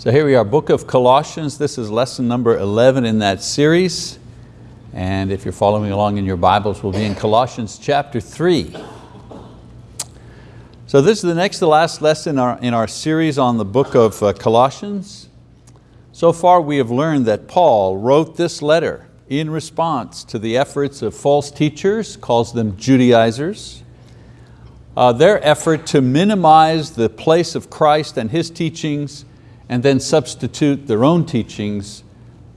So here we are, book of Colossians. This is lesson number 11 in that series. And if you're following along in your Bibles, we'll be in Colossians chapter three. So this is the next to last lesson in our, in our series on the book of uh, Colossians. So far we have learned that Paul wrote this letter in response to the efforts of false teachers, calls them Judaizers, uh, their effort to minimize the place of Christ and His teachings and then substitute their own teachings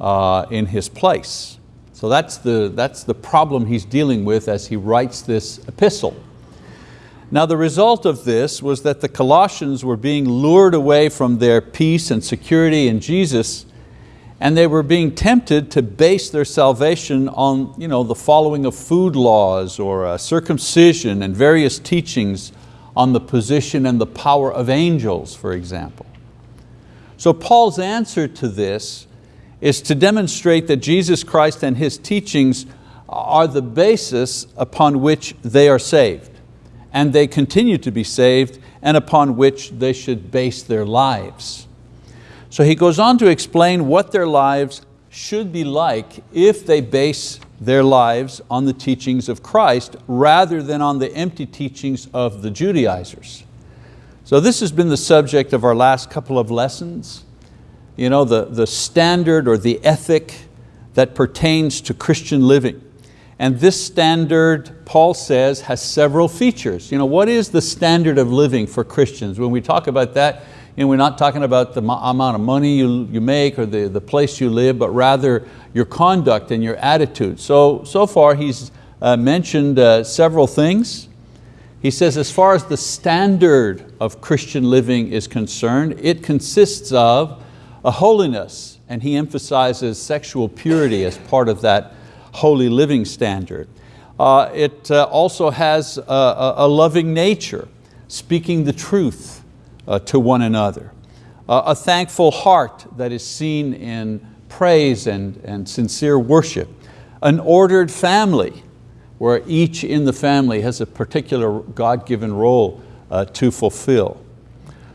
uh, in His place. So that's the, that's the problem he's dealing with as he writes this epistle. Now the result of this was that the Colossians were being lured away from their peace and security in Jesus and they were being tempted to base their salvation on you know, the following of food laws or uh, circumcision and various teachings on the position and the power of angels, for example. So Paul's answer to this is to demonstrate that Jesus Christ and His teachings are the basis upon which they are saved and they continue to be saved and upon which they should base their lives. So he goes on to explain what their lives should be like if they base their lives on the teachings of Christ rather than on the empty teachings of the Judaizers. So this has been the subject of our last couple of lessons you know, the, the standard or the ethic that pertains to Christian living. And this standard, Paul says, has several features. You know, what is the standard of living for Christians? When we talk about that, you know, we're not talking about the amount of money you, you make or the, the place you live, but rather your conduct and your attitude. So, so far he's uh, mentioned uh, several things. He says as far as the standard of Christian living is concerned, it consists of a holiness, and he emphasizes sexual purity as part of that holy living standard. Uh, it uh, also has a, a, loving nature, speaking the truth uh, to one another. a thankful heart that is seen in praise and, and sincere worship. An ordered family, where each in the family has a particular God-given role uh, to fulfill.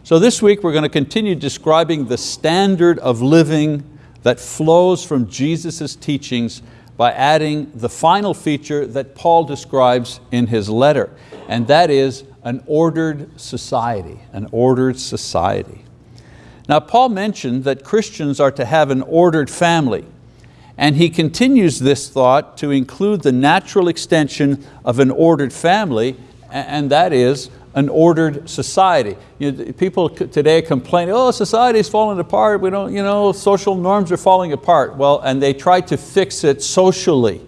So this week we're going to continue describing the standard of living that flows from Jesus' teachings by adding the final feature that Paul describes in his letter, and that is an ordered society, an ordered society. Now Paul mentioned that Christians are to have an ordered family, and he continues this thought to include the natural extension of an ordered family, and that is an ordered society. You know, people today complain, oh, society's falling apart, we don't, you know, social norms are falling apart. Well, and they try to fix it socially,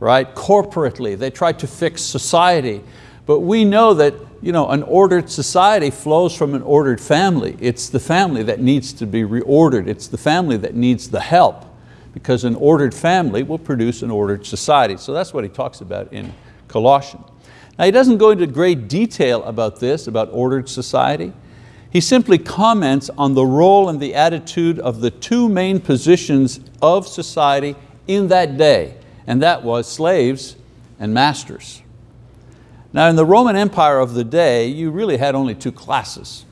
right, corporately. They try to fix society. But we know that you know, an ordered society flows from an ordered family. It's the family that needs to be reordered. It's the family that needs the help because an ordered family will produce an ordered society. So that's what he talks about in Colossians. Now he doesn't go into great detail about this, about ordered society. He simply comments on the role and the attitude of the two main positions of society in that day, and that was slaves and masters. Now in the Roman Empire of the day, you really had only two classes.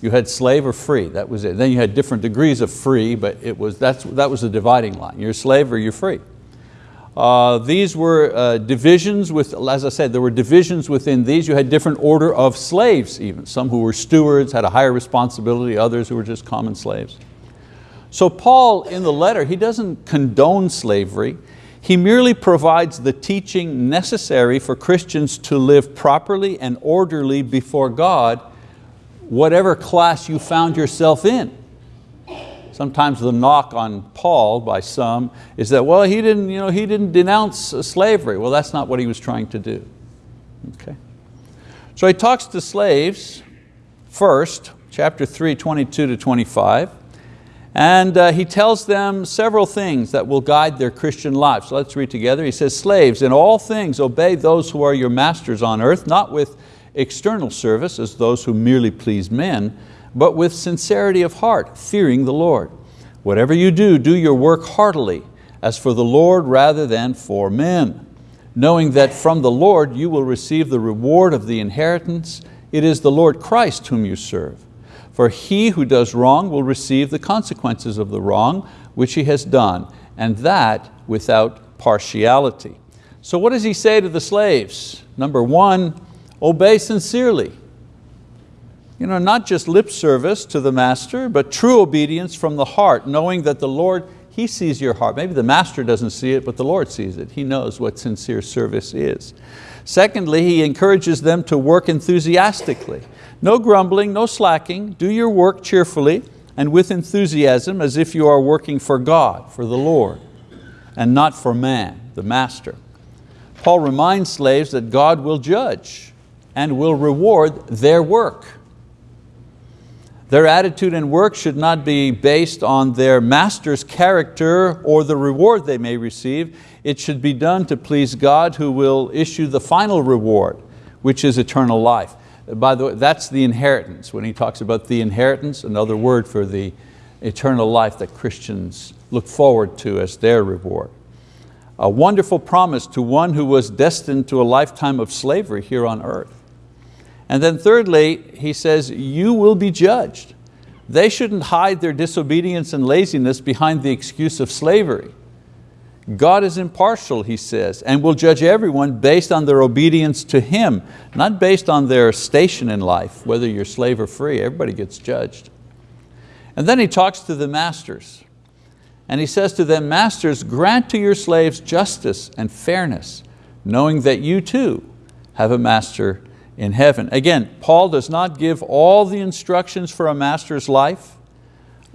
You had slave or free, that was it. Then you had different degrees of free, but it was, that's, that was the dividing line. You're a slave or you're free. Uh, these were uh, divisions with, as I said, there were divisions within these. You had different order of slaves even. Some who were stewards had a higher responsibility, others who were just common slaves. So Paul in the letter, he doesn't condone slavery. He merely provides the teaching necessary for Christians to live properly and orderly before God, whatever class you found yourself in. Sometimes the knock on Paul by some is that, well, he didn't, you know, he didn't denounce slavery. Well, that's not what he was trying to do. Okay. So he talks to slaves first, chapter 3, 22 to 25, and uh, he tells them several things that will guide their Christian life. So let's read together. He says, slaves, in all things obey those who are your masters on earth, not with external service as those who merely please men, but with sincerity of heart, fearing the Lord. Whatever you do, do your work heartily, as for the Lord rather than for men, knowing that from the Lord you will receive the reward of the inheritance. It is the Lord Christ whom you serve. For he who does wrong will receive the consequences of the wrong which he has done, and that without partiality. So what does he say to the slaves? Number one, obey sincerely. You know, not just lip service to the master, but true obedience from the heart, knowing that the Lord, He sees your heart. Maybe the master doesn't see it, but the Lord sees it. He knows what sincere service is. Secondly, he encourages them to work enthusiastically. No grumbling, no slacking, do your work cheerfully and with enthusiasm as if you are working for God, for the Lord, and not for man, the master. Paul reminds slaves that God will judge and will reward their work. Their attitude and work should not be based on their master's character or the reward they may receive. It should be done to please God who will issue the final reward, which is eternal life. By the way, that's the inheritance. When he talks about the inheritance, another word for the eternal life that Christians look forward to as their reward. A wonderful promise to one who was destined to a lifetime of slavery here on earth. And then thirdly, he says, you will be judged. They shouldn't hide their disobedience and laziness behind the excuse of slavery. God is impartial, he says, and will judge everyone based on their obedience to Him, not based on their station in life, whether you're slave or free, everybody gets judged. And then he talks to the masters, and he says to them, Masters, grant to your slaves justice and fairness, knowing that you too have a master in heaven. Again, Paul does not give all the instructions for a master's life,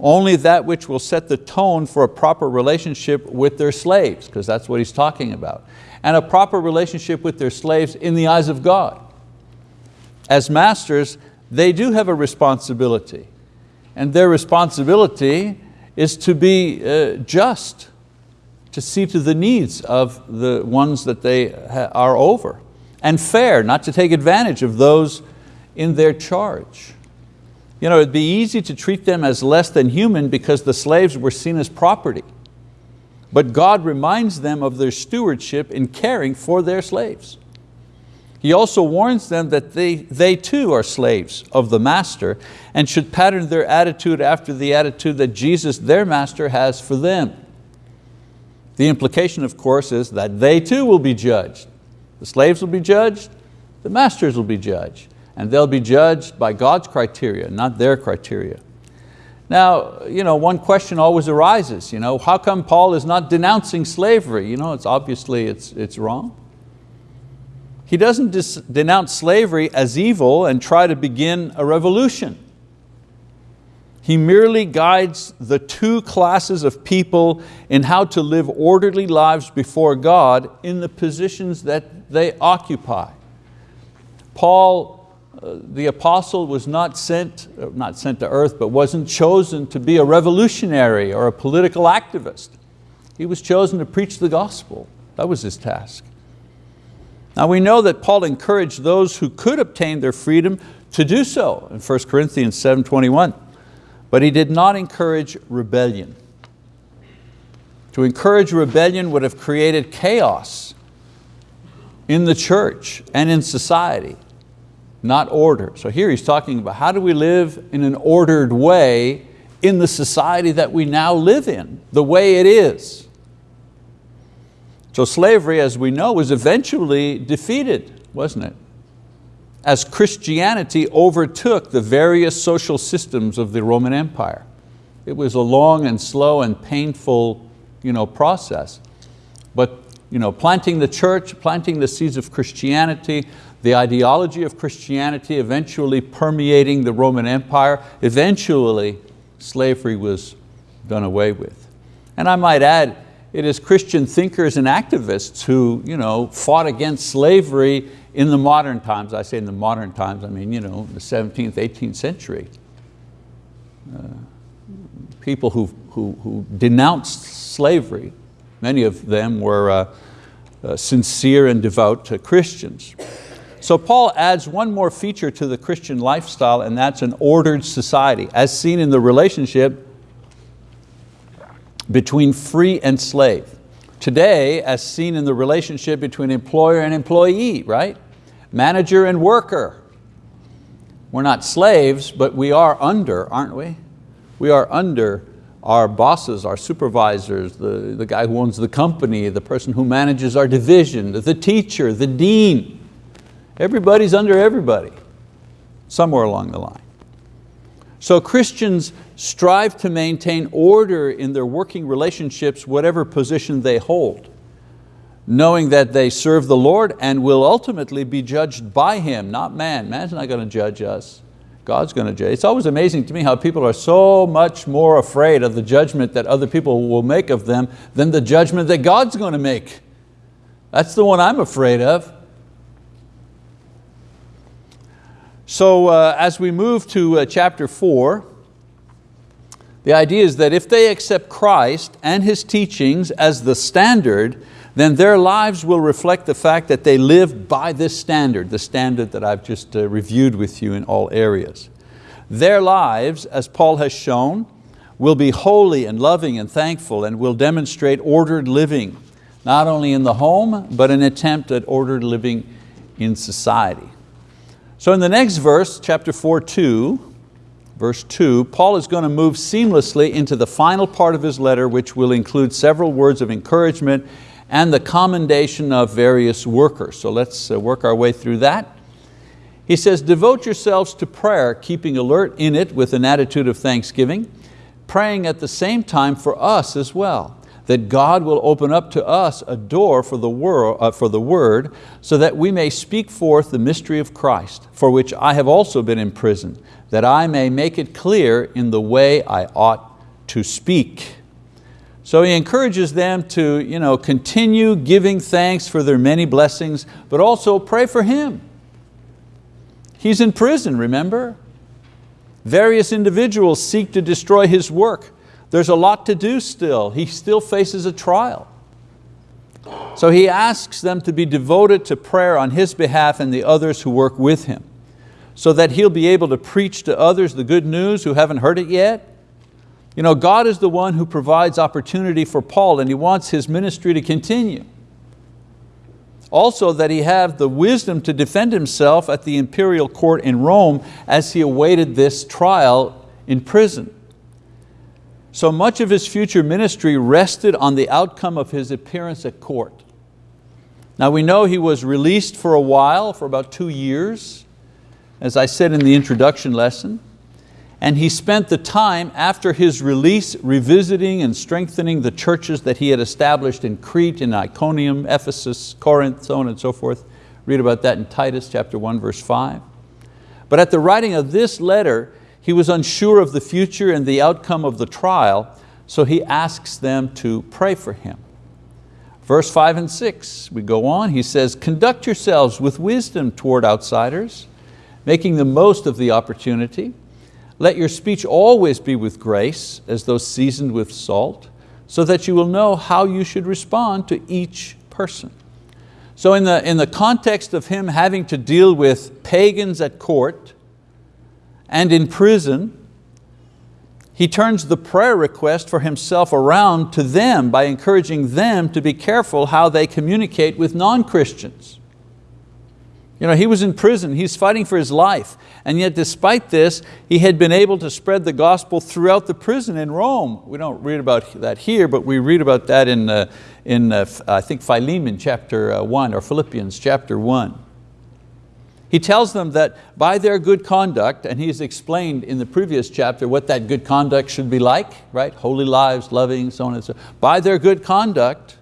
only that which will set the tone for a proper relationship with their slaves, because that's what he's talking about, and a proper relationship with their slaves in the eyes of God. As masters, they do have a responsibility, and their responsibility is to be uh, just, to see to the needs of the ones that they are over, and fair, not to take advantage of those in their charge. You know, it'd be easy to treat them as less than human because the slaves were seen as property. But God reminds them of their stewardship in caring for their slaves. He also warns them that they, they too are slaves of the master and should pattern their attitude after the attitude that Jesus, their master, has for them. The implication, of course, is that they too will be judged. The slaves will be judged, the masters will be judged and they'll be judged by God's criteria, not their criteria. Now, you know, one question always arises, you know, how come Paul is not denouncing slavery? You know, it's obviously it's, it's wrong. He doesn't denounce slavery as evil and try to begin a revolution. He merely guides the two classes of people in how to live orderly lives before God in the positions that they occupy. Paul the apostle was not sent, uh, not sent to earth, but wasn't chosen to be a revolutionary or a political activist. He was chosen to preach the gospel. That was his task. Now we know that Paul encouraged those who could obtain their freedom to do so in 1 Corinthians 7.21, but he did not encourage rebellion. To encourage rebellion would have created chaos in the church and in society not order. So here he's talking about how do we live in an ordered way in the society that we now live in, the way it is. So slavery, as we know, was eventually defeated, wasn't it? As Christianity overtook the various social systems of the Roman Empire. It was a long and slow and painful you know, process. But you know, planting the church, planting the seeds of Christianity, the ideology of Christianity eventually permeating the Roman Empire, eventually slavery was done away with. And I might add, it is Christian thinkers and activists who you know, fought against slavery in the modern times. I say in the modern times, I mean you know, the 17th, 18th century. Uh, people who, who, who denounced slavery, many of them were uh, uh, sincere and devout Christians. So Paul adds one more feature to the Christian lifestyle and that's an ordered society as seen in the relationship between free and slave. Today, as seen in the relationship between employer and employee, right? Manager and worker. We're not slaves, but we are under, aren't we? We are under our bosses, our supervisors, the, the guy who owns the company, the person who manages our division, the teacher, the dean. Everybody's under everybody, somewhere along the line. So Christians strive to maintain order in their working relationships, whatever position they hold, knowing that they serve the Lord and will ultimately be judged by Him, not man. Man's not going to judge us. God's going to judge. It's always amazing to me how people are so much more afraid of the judgment that other people will make of them than the judgment that God's going to make. That's the one I'm afraid of. So uh, as we move to uh, chapter four, the idea is that if they accept Christ and His teachings as the standard, then their lives will reflect the fact that they live by this standard, the standard that I've just uh, reviewed with you in all areas. Their lives, as Paul has shown, will be holy and loving and thankful and will demonstrate ordered living, not only in the home, but an attempt at ordered living in society. So in the next verse, chapter 4, 2, verse 2, Paul is going to move seamlessly into the final part of his letter, which will include several words of encouragement and the commendation of various workers. So let's uh, work our way through that. He says, devote yourselves to prayer, keeping alert in it with an attitude of thanksgiving, praying at the same time for us as well, that God will open up to us a door for the, world, uh, for the word, so that we may speak forth the mystery of Christ, for which I have also been imprisoned, that I may make it clear in the way I ought to speak. So he encourages them to you know, continue giving thanks for their many blessings, but also pray for him. He's in prison, remember? Various individuals seek to destroy his work. There's a lot to do still. He still faces a trial. So he asks them to be devoted to prayer on his behalf and the others who work with him, so that he'll be able to preach to others the good news who haven't heard it yet, you know, God is the one who provides opportunity for Paul and he wants his ministry to continue. Also that he have the wisdom to defend himself at the imperial court in Rome as he awaited this trial in prison. So much of his future ministry rested on the outcome of his appearance at court. Now we know he was released for a while, for about two years, as I said in the introduction lesson and he spent the time after his release revisiting and strengthening the churches that he had established in Crete, in Iconium, Ephesus, Corinth, so on and so forth. Read about that in Titus chapter 1, verse 5. But at the writing of this letter, he was unsure of the future and the outcome of the trial, so he asks them to pray for him. Verse five and six, we go on, he says, conduct yourselves with wisdom toward outsiders, making the most of the opportunity, let your speech always be with grace, as though seasoned with salt, so that you will know how you should respond to each person. So in the, in the context of him having to deal with pagans at court and in prison, he turns the prayer request for himself around to them by encouraging them to be careful how they communicate with non-Christians. You know, he was in prison, he's fighting for his life, and yet despite this, he had been able to spread the gospel throughout the prison in Rome. We don't read about that here, but we read about that in, uh, in uh, I think Philemon chapter uh, one, or Philippians chapter one. He tells them that by their good conduct, and he's explained in the previous chapter what that good conduct should be like, right? Holy lives, loving, so on and so on. By their good conduct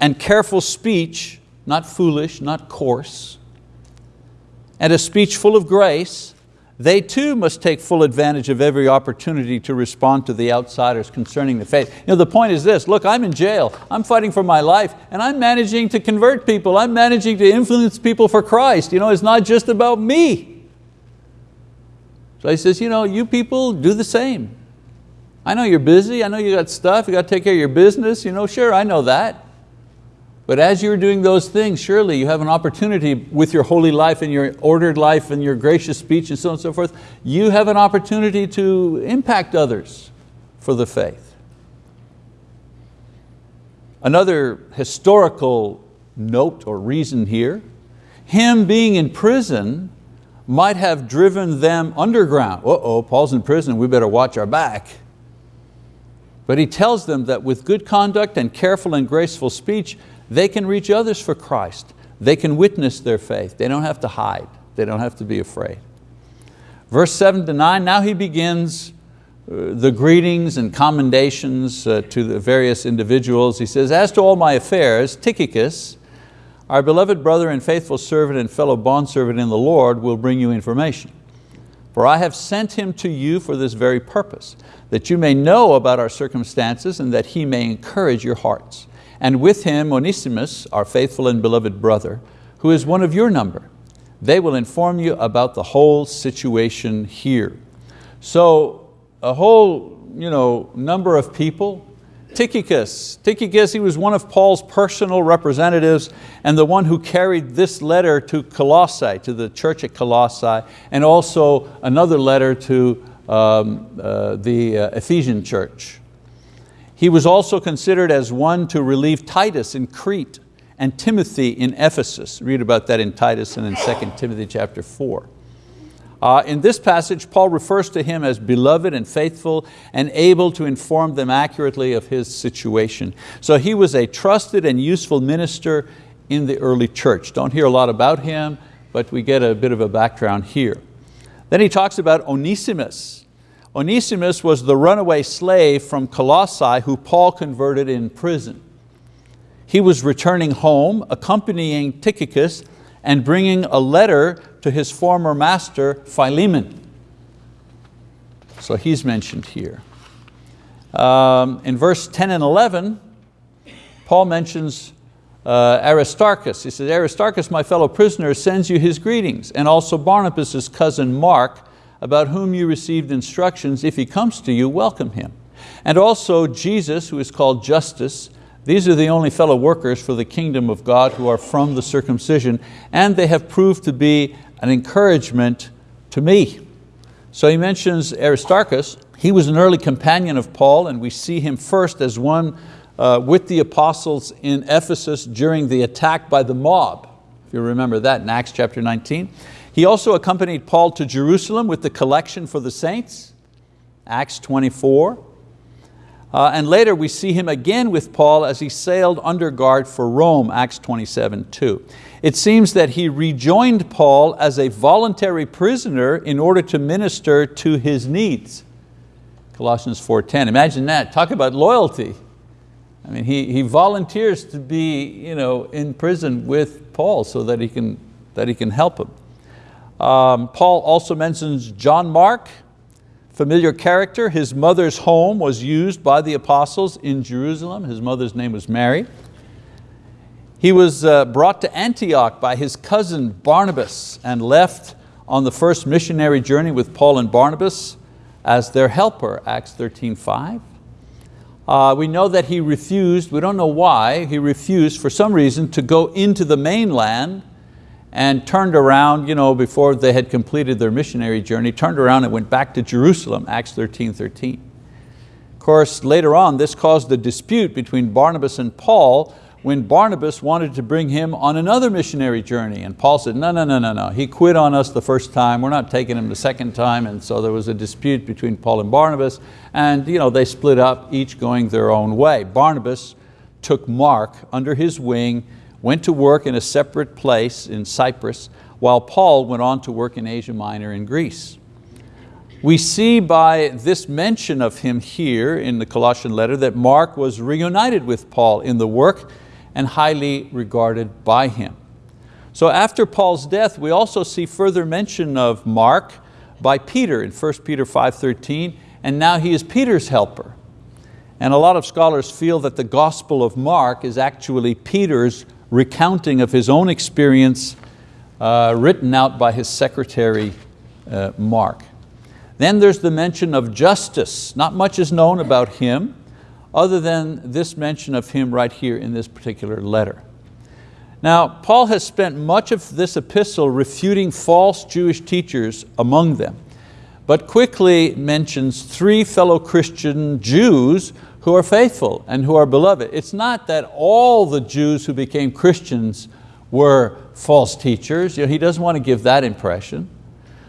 and careful speech, not foolish, not coarse, and a speech full of grace, they too must take full advantage of every opportunity to respond to the outsiders concerning the faith. You know, the point is this, look, I'm in jail, I'm fighting for my life, and I'm managing to convert people, I'm managing to influence people for Christ. You know, it's not just about me. So he says, you know, you people do the same. I know you're busy, I know you got stuff, you got to take care of your business, you know, sure, I know that. But as you're doing those things, surely you have an opportunity with your holy life and your ordered life and your gracious speech and so on and so forth, you have an opportunity to impact others for the faith. Another historical note or reason here, him being in prison might have driven them underground. Uh-oh, Paul's in prison, we better watch our back. But he tells them that with good conduct and careful and graceful speech, they can reach others for Christ. They can witness their faith. They don't have to hide. They don't have to be afraid. Verse seven to nine, now he begins uh, the greetings and commendations uh, to the various individuals. He says, as to all my affairs, Tychicus, our beloved brother and faithful servant and fellow bondservant in the Lord will bring you information. For I have sent him to you for this very purpose, that you may know about our circumstances and that he may encourage your hearts. And with him Onesimus, our faithful and beloved brother, who is one of your number. They will inform you about the whole situation here. So a whole you know, number of people, Tychicus, Tychicus, he was one of Paul's personal representatives and the one who carried this letter to Colossae, to the church at Colossae, and also another letter to um, uh, the uh, Ephesian church. He was also considered as one to relieve Titus in Crete and Timothy in Ephesus. Read about that in Titus and in 2 Timothy chapter 4. Uh, in this passage, Paul refers to him as beloved and faithful and able to inform them accurately of his situation. So he was a trusted and useful minister in the early church. Don't hear a lot about him, but we get a bit of a background here. Then he talks about Onesimus. Onesimus was the runaway slave from Colossae who Paul converted in prison. He was returning home, accompanying Tychicus and bringing a letter to his former master, Philemon. So he's mentioned here. Um, in verse 10 and 11, Paul mentions uh, Aristarchus. He says, Aristarchus, my fellow prisoner, sends you his greetings, and also Barnabas' cousin Mark, about whom you received instructions. If he comes to you, welcome him. And also Jesus, who is called Justus. These are the only fellow workers for the kingdom of God who are from the circumcision, and they have proved to be an encouragement to me. So he mentions Aristarchus. He was an early companion of Paul, and we see him first as one uh, with the apostles in Ephesus during the attack by the mob. If you remember that in Acts chapter 19. He also accompanied Paul to Jerusalem with the collection for the saints, Acts 24. Uh, and later we see him again with Paul as he sailed under guard for Rome, Acts 27, 2. It seems that he rejoined Paul as a voluntary prisoner in order to minister to his needs. Colossians 4.10, imagine that, talk about loyalty. I mean, he, he volunteers to be you know, in prison with Paul so that he can, that he can help him. Um, Paul also mentions John Mark, familiar character. His mother's home was used by the apostles in Jerusalem. His mother's name was Mary. He was uh, brought to Antioch by his cousin Barnabas and left on the first missionary journey with Paul and Barnabas as their helper, Acts 13, 5. Uh, we know that he refused, we don't know why, he refused for some reason to go into the mainland and turned around you know, before they had completed their missionary journey, turned around and went back to Jerusalem, Acts 13, 13. Of course, later on, this caused a dispute between Barnabas and Paul when Barnabas wanted to bring him on another missionary journey. And Paul said, no, no, no, no, no. He quit on us the first time. We're not taking him the second time. And so there was a dispute between Paul and Barnabas. And you know, they split up, each going their own way. Barnabas took Mark under his wing, went to work in a separate place in Cyprus, while Paul went on to work in Asia Minor in Greece. We see by this mention of him here in the Colossian letter that Mark was reunited with Paul in the work and highly regarded by him. So after Paul's death, we also see further mention of Mark by Peter in 1 Peter 5.13, and now he is Peter's helper. And a lot of scholars feel that the Gospel of Mark is actually Peter's recounting of his own experience uh, written out by his secretary, uh, Mark. Then there's the mention of Justus. Not much is known about him other than this mention of him right here in this particular letter. Now, Paul has spent much of this epistle refuting false Jewish teachers among them, but quickly mentions three fellow Christian Jews who are faithful and who are beloved. It's not that all the Jews who became Christians were false teachers. You know, he doesn't want to give that impression.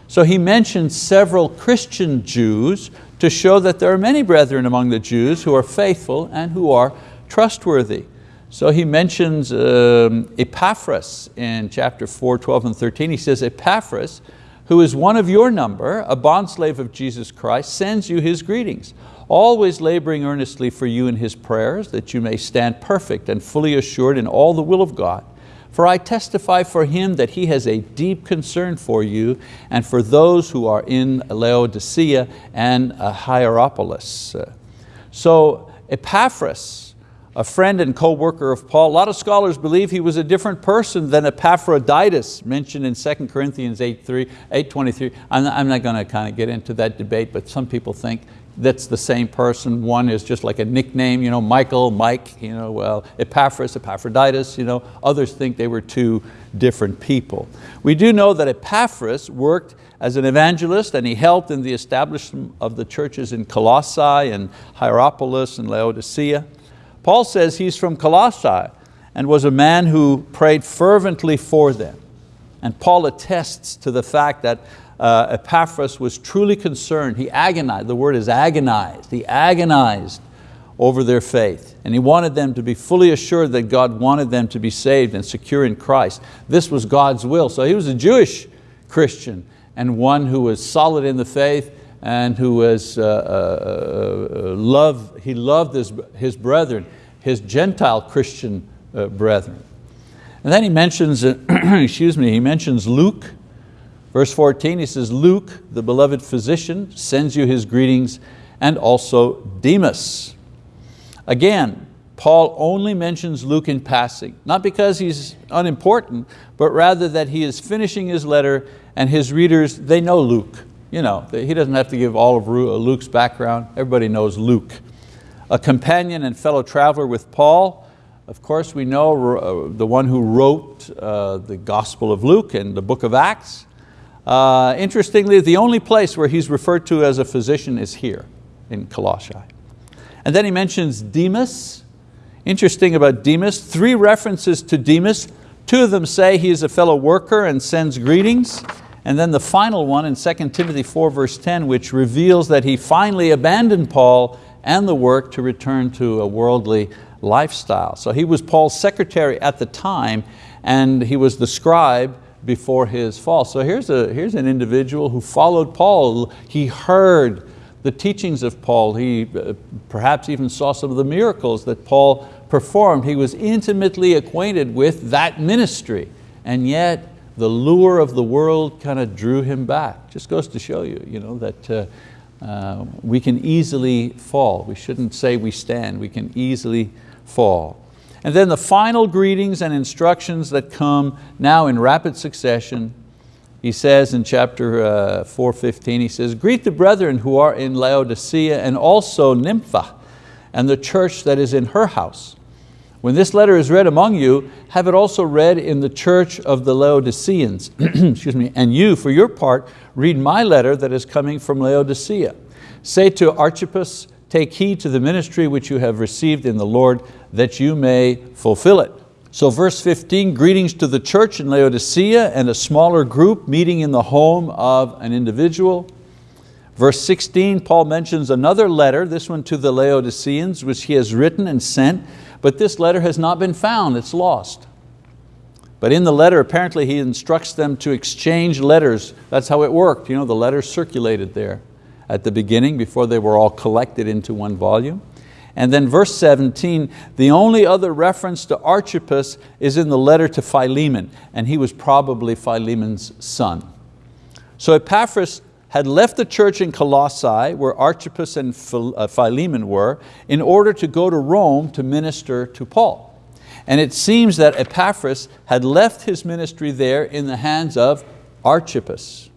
So he mentions several Christian Jews to show that there are many brethren among the Jews who are faithful and who are trustworthy. So he mentions um, Epaphras in chapter 4, 12 and 13. He says, Epaphras, who is one of your number, a bondslave of Jesus Christ, sends you his greetings, always laboring earnestly for you in his prayers, that you may stand perfect and fully assured in all the will of God. For I testify for him that he has a deep concern for you and for those who are in Laodicea and Hierapolis. So Epaphras, a friend and co-worker of Paul. A lot of scholars believe he was a different person than Epaphroditus mentioned in 2 Corinthians 8.23. I'm, I'm not going to kind of get into that debate, but some people think that's the same person. One is just like a nickname, you know, Michael, Mike, you know, well, Epaphras, Epaphroditus. You know, others think they were two different people. We do know that Epaphras worked as an evangelist and he helped in the establishment of the churches in Colossae and Hierapolis and Laodicea. Paul says he's from Colossae and was a man who prayed fervently for them. And Paul attests to the fact that uh, Epaphras was truly concerned. He agonized, the word is agonized. He agonized over their faith. And he wanted them to be fully assured that God wanted them to be saved and secure in Christ. This was God's will. So he was a Jewish Christian and one who was solid in the faith and who was, uh, uh, uh, love, he loved his, his brethren, his Gentile Christian uh, brethren. And then he mentions, excuse me, he mentions Luke, verse 14, he says, Luke, the beloved physician, sends you his greetings, and also Demas. Again, Paul only mentions Luke in passing, not because he's unimportant, but rather that he is finishing his letter and his readers, they know Luke. You know, he doesn't have to give all of uh, Luke's background. Everybody knows Luke. A companion and fellow traveler with Paul. Of course, we know uh, the one who wrote uh, the Gospel of Luke and the book of Acts. Interestingly, the only place where he's referred to as a physician is here in Colossae. And then he mentions Demas. Interesting about Demas, three references to Demas. Two of them say he is a fellow worker and sends greetings. And then the final one in 2 Timothy 4 verse 10, which reveals that he finally abandoned Paul and the work to return to a worldly lifestyle. So he was Paul's secretary at the time and he was the scribe before his fall. So here's, a, here's an individual who followed Paul. He heard the teachings of Paul. He uh, perhaps even saw some of the miracles that Paul performed. He was intimately acquainted with that ministry and yet the lure of the world kind of drew him back. Just goes to show you, you know, that uh, uh, we can easily fall. We shouldn't say we stand, we can easily fall. And then the final greetings and instructions that come now in rapid succession. He says in chapter uh, 4.15, he says, greet the brethren who are in Laodicea and also Nympha and the church that is in her house. When this letter is read among you, have it also read in the church of the Laodiceans. Excuse me. And you, for your part, read my letter that is coming from Laodicea. Say to Archippus, take heed to the ministry which you have received in the Lord, that you may fulfill it. So verse 15, greetings to the church in Laodicea and a smaller group meeting in the home of an individual. Verse 16, Paul mentions another letter, this one to the Laodiceans, which he has written and sent, but this letter has not been found, it's lost. But in the letter, apparently he instructs them to exchange letters. That's how it worked. You know, the letters circulated there at the beginning before they were all collected into one volume. And then verse 17, the only other reference to Archippus is in the letter to Philemon, and he was probably Philemon's son. So Epaphras had left the church in Colossae, where Archippus and uh, Philemon were, in order to go to Rome to minister to Paul. And it seems that Epaphras had left his ministry there in the hands of Archippus.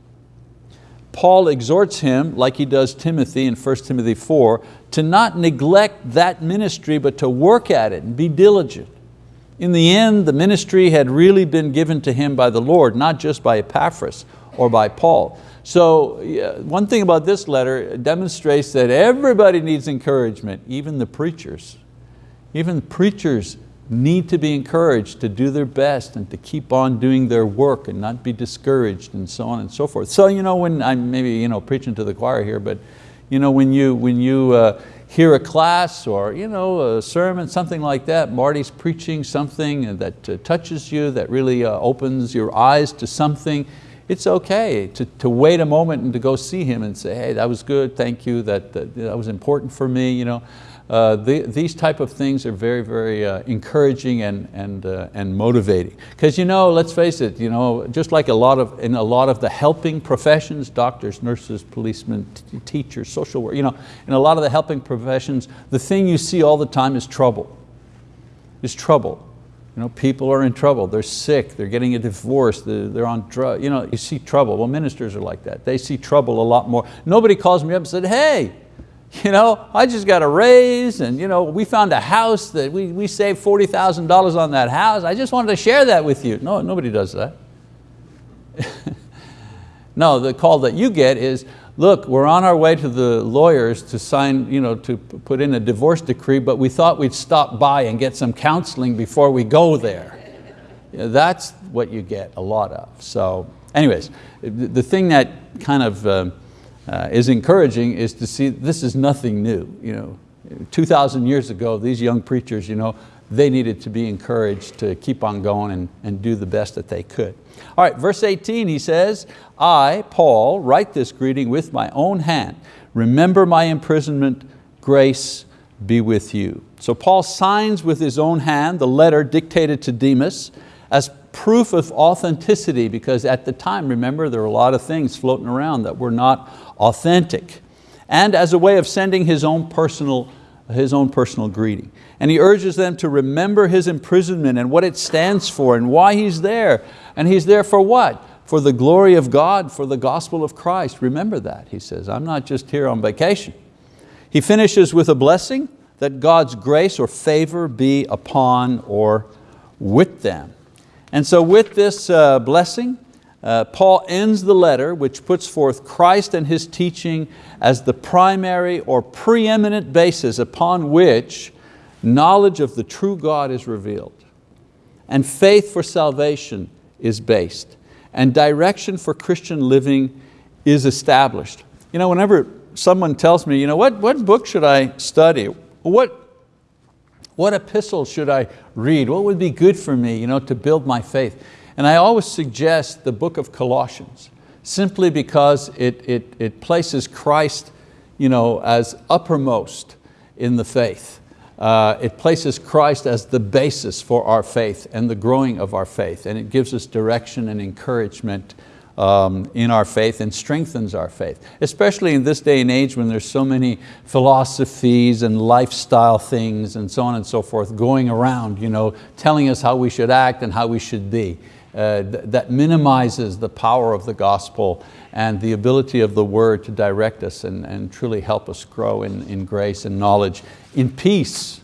Paul exhorts him, like he does Timothy in 1 Timothy 4, to not neglect that ministry, but to work at it and be diligent. In the end, the ministry had really been given to him by the Lord, not just by Epaphras or by Paul. So one thing about this letter demonstrates that everybody needs encouragement, even the preachers. Even preachers need to be encouraged to do their best and to keep on doing their work and not be discouraged and so on and so forth. So you know, when I'm maybe you know, preaching to the choir here, but you know, when you, when you uh, hear a class or you know, a sermon, something like that, Marty's preaching something that uh, touches you, that really uh, opens your eyes to something, it's okay to, to wait a moment and to go see him and say, hey, that was good, thank you, that, that, that was important for me. You know. Uh, the, these type of things are very, very uh, encouraging and, and, uh, and motivating. Because you know, let's face it, you know, just like a lot of, in a lot of the helping professions, doctors, nurses, policemen, teachers, social work, you know, in a lot of the helping professions, the thing you see all the time is trouble, is trouble. You know, people are in trouble, they're sick, they're getting a divorce, they're, on drugs, you know, you see trouble. Well, ministers are like that. They see trouble a lot more. Nobody calls me up and said, hey, you know, I just got a raise and you know, we found a house that we, we saved $40,000 on that house. I just wanted to share that with you. No, nobody does that. no, the call that you get is, look, we're on our way to the lawyers to sign, you know, to put in a divorce decree, but we thought we'd stop by and get some counseling before we go there. That's what you get a lot of. So anyways, the thing that kind of, uh, uh, is encouraging is to see this is nothing new. You know, 2,000 years ago, these young preachers, you know, they needed to be encouraged to keep on going and, and do the best that they could. All right, verse 18, he says, I, Paul, write this greeting with my own hand. Remember my imprisonment, grace be with you. So Paul signs with his own hand the letter dictated to Demas as proof of authenticity because at the time, remember, there were a lot of things floating around that were not authentic. And as a way of sending his own personal, his own personal greeting. And he urges them to remember his imprisonment and what it stands for and why he's there. And he's there for what? For the glory of God, for the gospel of Christ. Remember that, he says. I'm not just here on vacation. He finishes with a blessing that God's grace or favor be upon or with them. And so with this uh, blessing, uh, Paul ends the letter which puts forth Christ and His teaching as the primary or preeminent basis upon which knowledge of the true God is revealed. And faith for salvation is based. And direction for Christian living is established. You know, whenever someone tells me, you know, what, what book should I study? What, what epistle should I read? What would be good for me you know, to build my faith? And I always suggest the book of Colossians, simply because it, it, it places Christ you know, as uppermost in the faith. Uh, it places Christ as the basis for our faith and the growing of our faith, and it gives us direction and encouragement um, in our faith and strengthens our faith, especially in this day and age when there's so many philosophies and lifestyle things and so on and so forth going around, you know, telling us how we should act and how we should be. Uh, th that minimizes the power of the gospel and the ability of the word to direct us and, and truly help us grow in, in grace and knowledge, in peace,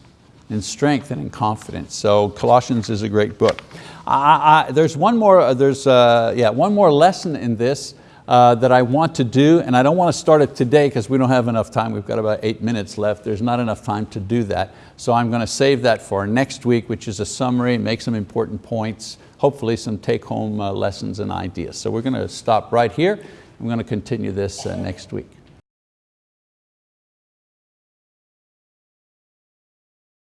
in strength and in confidence. So Colossians is a great book. I, I, there's one more, uh, there's, uh, yeah, one more lesson in this uh, that I want to do, and I don't want to start it today because we don't have enough time. We've got about eight minutes left. There's not enough time to do that. So I'm going to save that for next week, which is a summary, make some important points, hopefully some take-home uh, lessons and ideas. So we're going to stop right here. I'm going to continue this uh, next week.